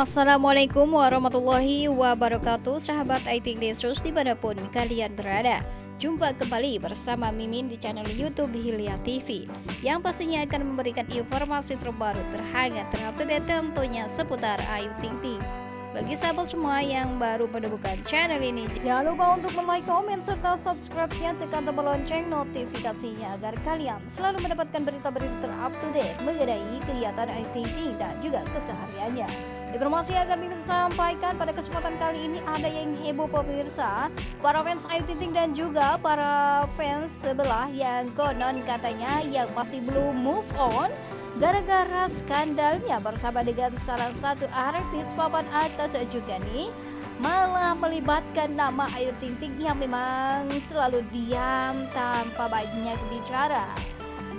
Assalamualaikum warahmatullahi wabarakatuh. Sahabat IT Lesus di mana pun kalian berada Jumpa kembali bersama Mimin di channel Youtube Hilya TV Yang pastinya akan memberikan informasi terbaru terhangat terupdate tentunya seputar Ayu Ting Ting bagi sahabat semua yang baru menemukan channel ini Jangan lupa untuk like, komen, serta subscribe-nya Tekan tombol lonceng notifikasinya Agar kalian selalu mendapatkan berita-berita terupdate Mengenai kegiatan Ting dan juga kesehariannya Informasi yang akan Mimin sampaikan pada kesempatan kali ini ada yang heboh pemirsa. Para fans Ayu Ting dan juga para fans sebelah yang konon katanya yang masih belum move on Gara-gara skandalnya bersama dengan salah satu artis papan atas juga nih malah melibatkan nama Ayu Ting Ting yang memang selalu diam tanpa banyak bicara.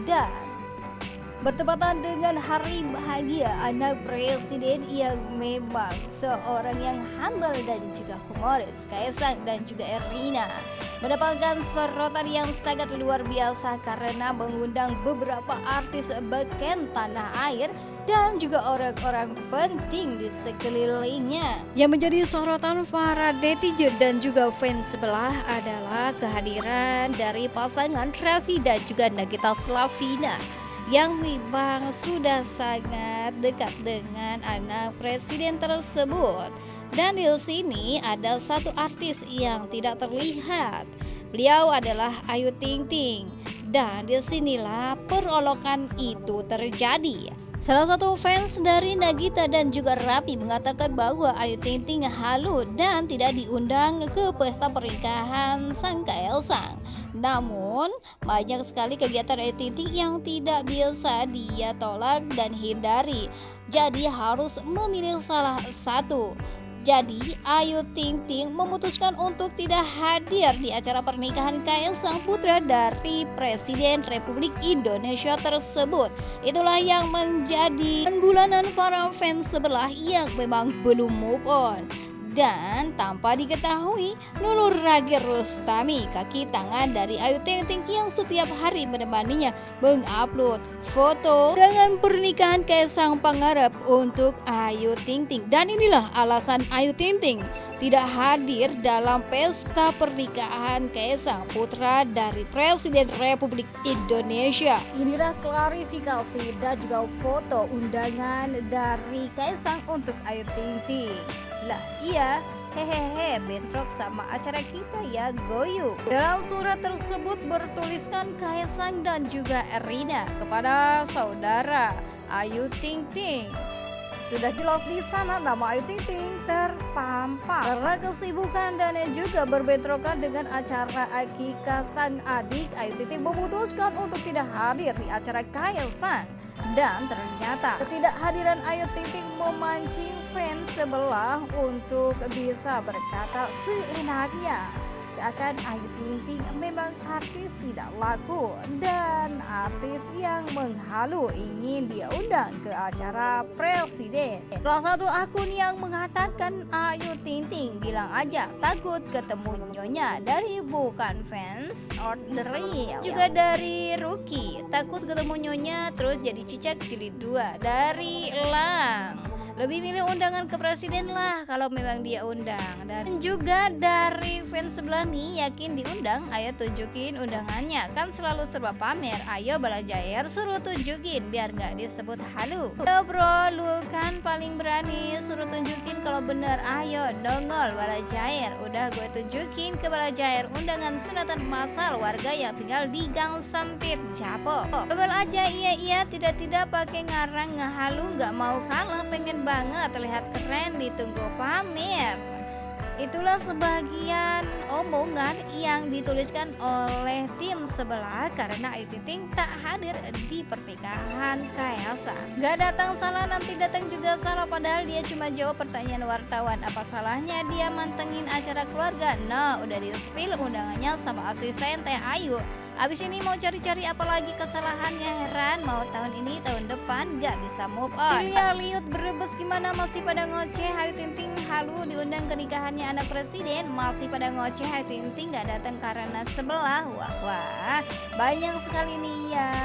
Dan Bertepatan dengan hari bahagia anak presiden yang memang seorang yang humble dan juga humoris Kaisang dan juga Erina mendapatkan sorotan yang sangat luar biasa karena mengundang beberapa artis beken tanah air dan juga orang-orang penting di sekelilingnya. Yang menjadi sorotan para netizen dan juga fans sebelah adalah kehadiran dari pasangan Raffi dan juga Nagita Slavina yang memang sudah sangat dekat dengan anak presiden tersebut. Dan di sini ada satu artis yang tidak terlihat. Beliau adalah Ayu Ting Ting. Dan di sinilah perolokan itu terjadi. Salah satu fans dari Nagita dan juga Rapi mengatakan bahwa Ayu Ting Ting halu dan tidak diundang ke pesta pernikahan sang Kaisang. Namun, banyak sekali kegiatan Ayu Ting Ting yang tidak bisa dia tolak dan hindari. Jadi harus memilih salah satu. Jadi Ayu Ting Ting memutuskan untuk tidak hadir di acara pernikahan Kaisang Putra dari Presiden Republik Indonesia tersebut. Itulah yang menjadi bulanan para fans sebelah yang memang belum move on dan tanpa diketahui Nurul Ragi Rustami kaki tangan dari Ayu Ting Ting yang setiap hari menemaninya mengupload foto dengan pernikahan Kaisang Pangarep untuk Ayu Ting Ting. Dan inilah alasan Ayu Ting Ting tidak hadir dalam pesta pernikahan Kaisang Putra dari Presiden Republik Indonesia. Inilah klarifikasi dan juga foto undangan dari Kaisang untuk Ayu Ting Ting. Lah iya, hehehe bentrok sama acara kita ya goyu dalam surat tersebut bertuliskan Kaisang dan juga Erina kepada saudara Ayu Ting Ting sudah jelas di sana nama Ayu Ting Ting terpampang. Karena kesibukan dan juga berbentrokan dengan acara akikah sang adik Ayu Ting Ting memutuskan untuk tidak hadir di acara Kaisang dan ternyata ketidakhadiran Ayu Ting Ting memancing fans sebelah untuk bisa berkata seenaknya Seakan Ayu Ting Ting memang artis tidak laku dan artis yang menghalu ingin dia undang ke acara presiden. Salah satu akun yang mengatakan Ayu Ting Ting bilang aja takut ketemu nyonya dari bukan fans real Juga dari Ruki takut ketemu nyonya terus jadi cicak jilid dua dari Lang lebih milih undangan ke presiden lah kalau memang dia undang. Dan juga dari fans sebelah nih yakin diundang ayo tunjukin undangannya. Kan selalu serba pamer ayo balajair suruh tunjukin biar gak disebut halu. Yo bro lu kan paling berani suruh tunjukin kalau bener ayo nongol balajair. Udah gue tunjukin ke balajair undangan sunatan masal warga yang tinggal di gang sempit Japo. Bebel aja iya iya tidak-tidak pakai ngarang ngehalu nggak mau kalah pengen banget terlihat keren ditunggu pamer Itulah sebagian omongan yang dituliskan oleh tim sebelah karena Ayu Ting Ting tak hadir di pernikahan Kaisa. Gak datang salah nanti datang juga salah padahal dia cuma jawab pertanyaan wartawan. Apa salahnya dia mantengin acara keluarga? No, udah di spill undangannya sama asisten Teh Ayu. Abis ini mau cari-cari apa lagi kesalahannya heran Mau tahun ini tahun depan gak bisa move on. Lihat liut berebes gimana? Masih pada ngoceh Ayu Ting Ting halu diundang ke nikahannya anak presiden. Masih pada ngoceh Ayu Ting Ting gak datang karena sebelah. Wah wah. Banyak sekali nih ya.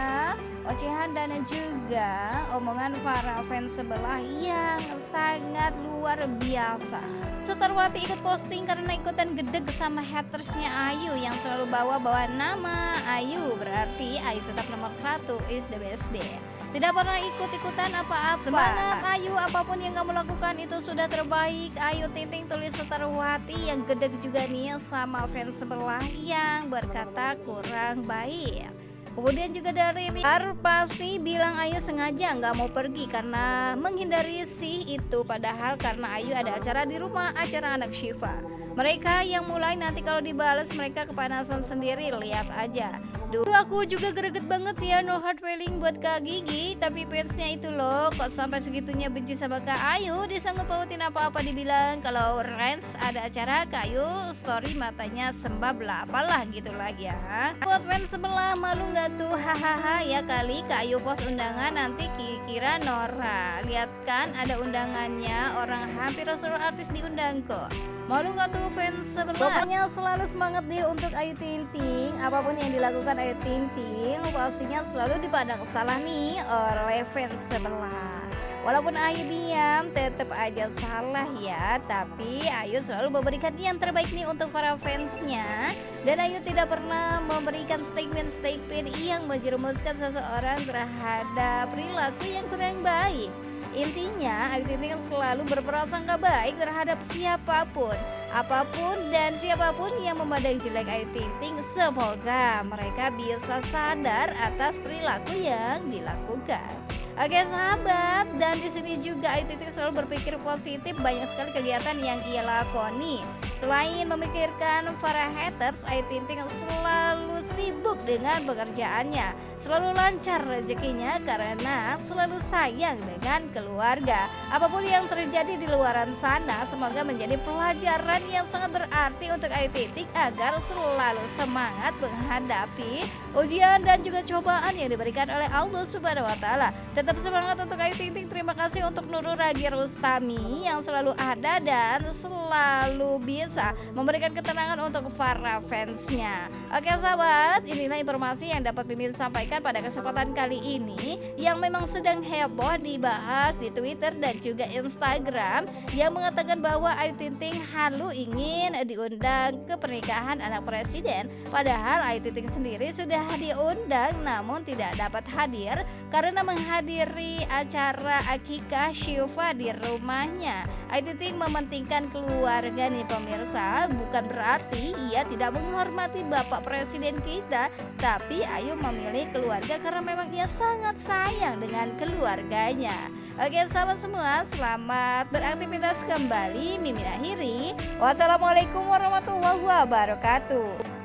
Ocehan dan juga omongan para fans sebelah yang sangat luar biasa. Setarwati ikut posting karena ikutan gedeg sama hatersnya Ayu yang selalu bawa-bawa nama Ayu. Berarti Ayu tetap nomor satu is the best day. Tidak pernah ikut-ikutan apa-apa. Semangat Ayu apa pun yang kamu lakukan itu sudah terbaik. Ayu Tinting tulis Setarwati yang gedeg juga nih sama fans sebelah yang berkata kurang baik. Kemudian juga dari Rizar pasti bilang Ayu sengaja nggak mau pergi karena menghindari si itu padahal karena Ayu ada acara di rumah acara anak Shiva. Mereka yang mulai nanti kalau dibales mereka kepanasan sendiri lihat aja. Duh, aku juga greget banget ya no hard feeling buat Kak Gigi. Tapi fansnya itu loh kok sampai segitunya benci sama Kak Ayu Disanggup pautin apa-apa dibilang. Kalau Rens ada acara Kak Ayu story matanya sembab lah apalah gitu lah ya. Buat fans sebelah malu nggak tuh? Hahaha ya kali Kak Ayu post undangan nanti kira Nora. Lihat kan ada undangannya orang hampir seluruh artis diundang kok Malu nggak tuh fans sebelah? Pokoknya selalu semangat deh untuk Ayu Ting Ting Apa pun yang dilakukan Ayu Ting Ting Pastinya selalu dipandang salah nih oleh fans sebelah Walaupun Ayu diam tetap aja salah ya. Tapi Ayu selalu memberikan yang terbaik nih untuk para fansnya. Dan Ayu tidak pernah memberikan statement-statement yang menjerumuskan seseorang terhadap perilaku yang kurang baik Intinya, Ting Ting selalu berprasangka baik terhadap siapa pun, apa pun dan siapa pun yang memandang jelek Ayu Ting. Semoga mereka bisa sadar atas perilaku yang dilakukan. Oke sahabat, dan di sini juga Ayu Ting selalu berpikir positif banyak sekali kegiatan yang ia lakoni. Selain memikirkan para haters, Ayu Ting selalu sibuk dengan pekerjaannya, selalu lancar rezekinya karena selalu sayang dengan keluarga. Apa pun yang terjadi di luaran sana, semoga menjadi pelajaran yang sangat berarti untuk Ayu Ting agar selalu semangat menghadapi ujian dan juga cobaan yang diberikan oleh Allah Subhanahu wa taala. Tetap semangat untuk Ayu Ting. Terima kasih untuk Nurul Ragi Rustami yang selalu ada dan selalu bisa memberikan ketenangan untuk para fansnya. Oke sahabat, inilah informasi yang dapat Mimin sampaikan pada kesempatan kali ini yang memang sedang heboh dibahas di Twitter dan juga Instagram yang mengatakan bahwa Ayu Ting Ting halu ingin diundang ke pernikahan anak presiden. Padahal Ayu Ting Ting sendiri sudah diundang namun tidak dapat hadir karena menghadiri acara akikah Syifa di rumahnya. Ayu Ting mementingkan keluarga nih pemirsa, bukan berarti ia tidak menghormati Bapak Presiden kita, tapi Ayu memilih keluarga karena memang ia sangat sayang dengan keluarganya. Oke sahabat semua, selamat beraktivitas kembali. Mimin akhiri. Wassalamualaikum warahmatullahi wabarakatuh.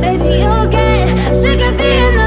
Baby, you'll get sick of being